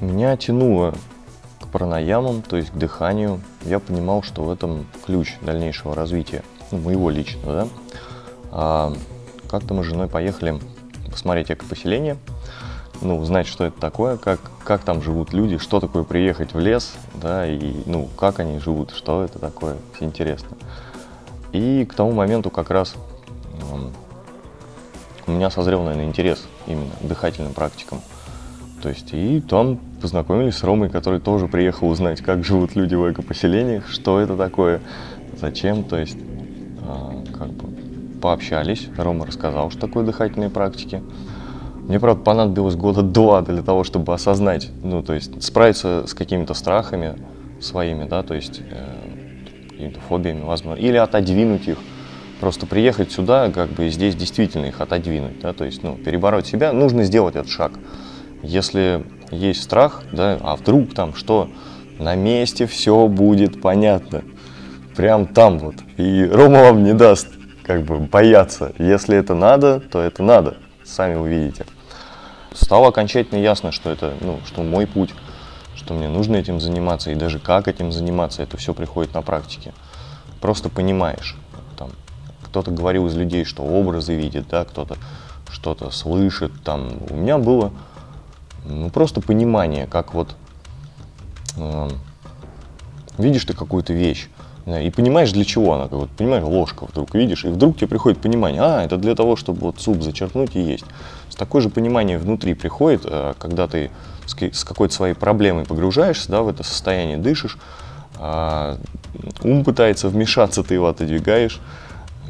Меня тянуло к пранаямам, то есть к дыханию. Я понимал, что в этом ключ дальнейшего развития, ну, моего личного, да. А, как-то мы с женой поехали посмотреть экопоселение, ну, узнать, что это такое, как, как там живут люди, что такое приехать в лес, да, и, ну, как они живут, что это такое, все интересно. И к тому моменту как раз у меня созрел, наверное, интерес именно к дыхательным практикам. То есть, и там познакомились с Ромой, который тоже приехал узнать, как живут люди в экопоселениях, что это такое, зачем, то есть, э, как бы пообщались, Рома рассказал, что такое дыхательные практики. Мне, правда, понадобилось года два для того, чтобы осознать, ну, то есть, справиться с какими-то страхами своими, да, то есть, э, какими-то фобиями, возможно, или отодвинуть их, просто приехать сюда, как бы здесь действительно их отодвинуть, да, то есть, ну, перебороть себя, нужно сделать этот шаг. Если есть страх, да, а вдруг там что, на месте все будет понятно, прям там вот, и Рома вам не даст, как бы, бояться. Если это надо, то это надо, сами увидите. Стало окончательно ясно, что это, ну, что мой путь, что мне нужно этим заниматься, и даже как этим заниматься, это все приходит на практике. Просто понимаешь, кто-то говорил из людей, что образы видит, да, кто-то что-то слышит. Там. У меня было ну, просто понимание, как вот э, видишь ты какую-то вещь, и понимаешь, для чего она, как вот, понимаешь, ложка вдруг видишь, и вдруг тебе приходит понимание, а, это для того, чтобы вот суп зачерпнуть и есть. С такое же понимание внутри приходит, э, когда ты с, какой-то своей проблемой погружаешься, да, в это состояние дышишь, э, ум пытается вмешаться, ты его отодвигаешь,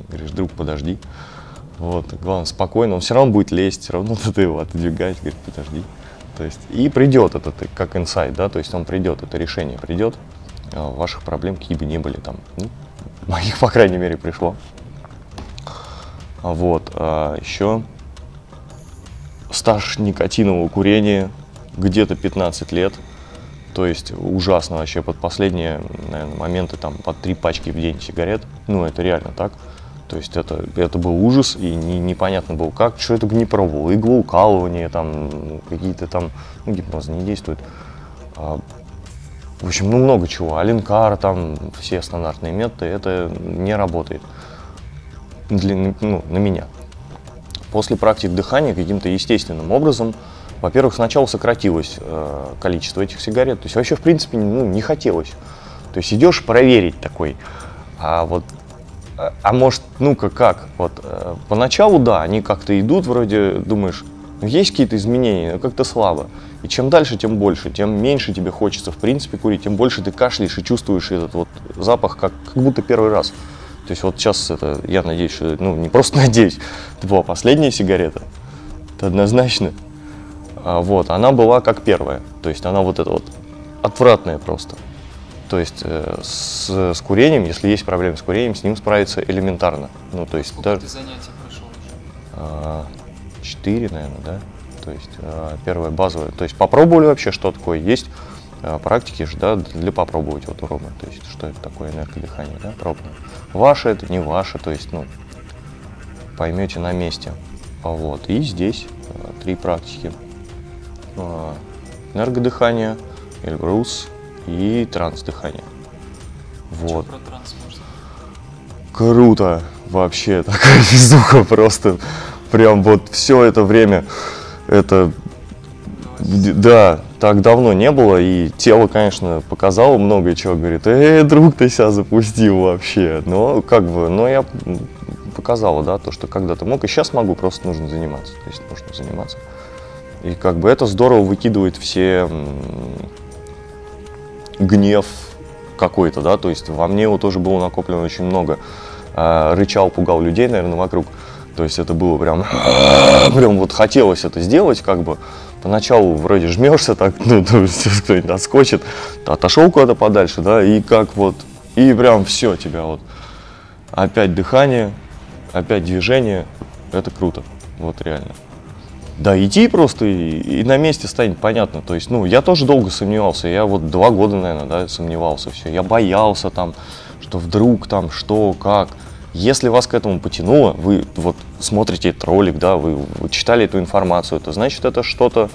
Говоришь, друг, подожди. Вот, главное, спокойно, он все равно будет лезть, все равно ты его отодвигаешь, говорит, подожди. То есть, и придет это, как инсайт, да, то есть он придет, это решение придет, а ваших проблем какие бы ни были там, ну, моих, по крайней мере, пришло. Вот, а еще стаж никотинового курения где-то 15 лет, то есть ужасно вообще, под последние, наверное, моменты там под три пачки в день сигарет, ну, это реально так. То есть это, это был ужас, и не, непонятно было как, что это не пробовал, иглоукалывание, там, какие-то там, ну, гипноз не действует. А, в общем, ну, много чего. Аленкар, там, все стандартные методы, это не работает для, ну, на меня. После практик дыхания каким-то естественным образом, во-первых, сначала сократилось э, количество этих сигарет, то есть вообще, в принципе, ну, не хотелось. То есть идешь проверить такой, а вот а может, ну-ка как, вот, э, поначалу, да, они как-то идут, вроде думаешь, ну, есть какие-то изменения, но как-то слабо. И чем дальше, тем больше, тем меньше тебе хочется, в принципе, курить, тем больше ты кашляешь и чувствуешь этот вот запах, как, как будто первый раз. То есть вот сейчас это, я надеюсь, что, ну, не просто надеюсь, это была последняя сигарета, это однозначно. А, вот, она была как первая, то есть она вот эта вот отвратная просто. То есть э, с, с курением, если есть проблемы с курением, с ним справиться элементарно. Ну, то есть Сколько даже, ты занятий прошел уже? А, четыре, наверное, да? То есть а, первое базовое. То есть попробовали вообще, что такое. Есть а, практики же, да, для попробовать вот у То есть что это такое энергодыхание, да, пробовали. Ваше это, не ваше, то есть, ну, поймете на месте. Вот. И здесь три практики. Энергодыхание, Эльбрус, и транс-дыхание. Вот. про транс можно? Круто! Вообще, такая физуха просто. Прям вот все это время, это, да, так давно не было, и тело, конечно, показало много чего, говорит, эй, друг, ты себя запустил вообще, но как бы, но я показала, да, то, что когда-то мог, и сейчас могу, просто нужно заниматься, то есть нужно заниматься. И как бы это здорово выкидывает все гнев какой-то, да, то есть во мне его тоже было накоплено очень много. А, рычал, пугал людей, наверное, вокруг. То есть это было прям, прям вот хотелось это сделать, как бы. Поначалу вроде жмешься так, ну, кто-нибудь отскочит, отошел куда-то подальше, да, и как вот, и прям все тебя вот. Опять дыхание, опять движение, это круто, вот реально. Да, идти просто и, и на месте станет понятно. То есть, ну, я тоже долго сомневался. Я вот два года, наверное, да, сомневался все. Я боялся там, что вдруг там, что, как. Если вас к этому потянуло, вы вот смотрите этот ролик, да, вы, вы читали эту информацию, то значит это что-то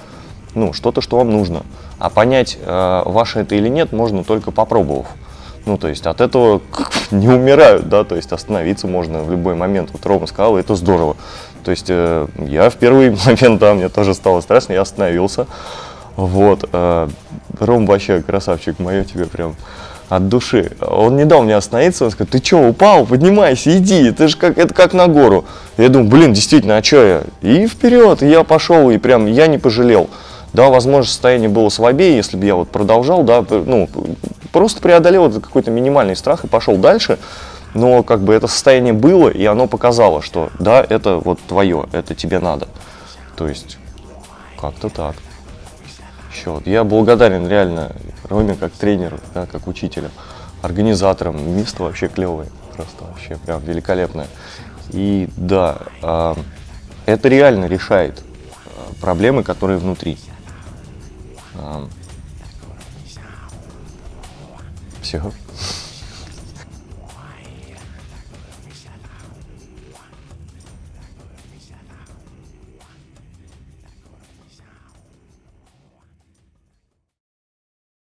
ну, что-то, что вам нужно. А понять, э, ваше это или нет, можно только попробовав. Ну, то есть от этого не умирают, да, то есть остановиться можно в любой момент. Вот Рома сказал, это здорово. То есть э, я в первый момент, да, мне тоже стало страшно, я остановился. Вот. Э, Ром вообще красавчик, мое тебе прям от души. Он не дал мне остановиться, он сказал, ты что, упал, поднимайся, иди, это же как, это как на гору. Я думаю, блин, действительно, а что я? И вперед, я пошел, и прям я не пожалел. Да, возможно, состояние было слабее, если бы я вот продолжал, да, ну, просто преодолел какой-то минимальный страх и пошел дальше. Но как бы это состояние было, и оно показало, что да, это вот твое, это тебе надо. То есть, как-то так. Еще я благодарен реально Роме как тренеру, да, как учителю, организаторам. Место вообще клевое, просто вообще прям великолепное. И да, э, это реально решает э, проблемы, которые внутри. Э, все.